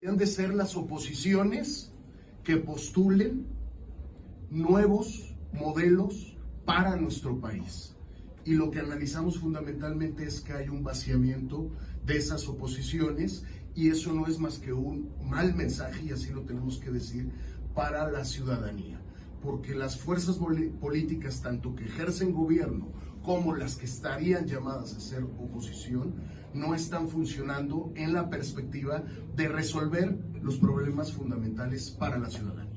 de ser las oposiciones que postulen nuevos modelos para nuestro país. Y lo que analizamos fundamentalmente es que hay un vaciamiento de esas oposiciones y eso no es más que un mal mensaje, y así lo tenemos que decir, para la ciudadanía. Porque las fuerzas políticas, tanto que ejercen gobierno como las que estarían llamadas a ser oposición, no están funcionando en la perspectiva de resolver los problemas fundamentales para la ciudadanía.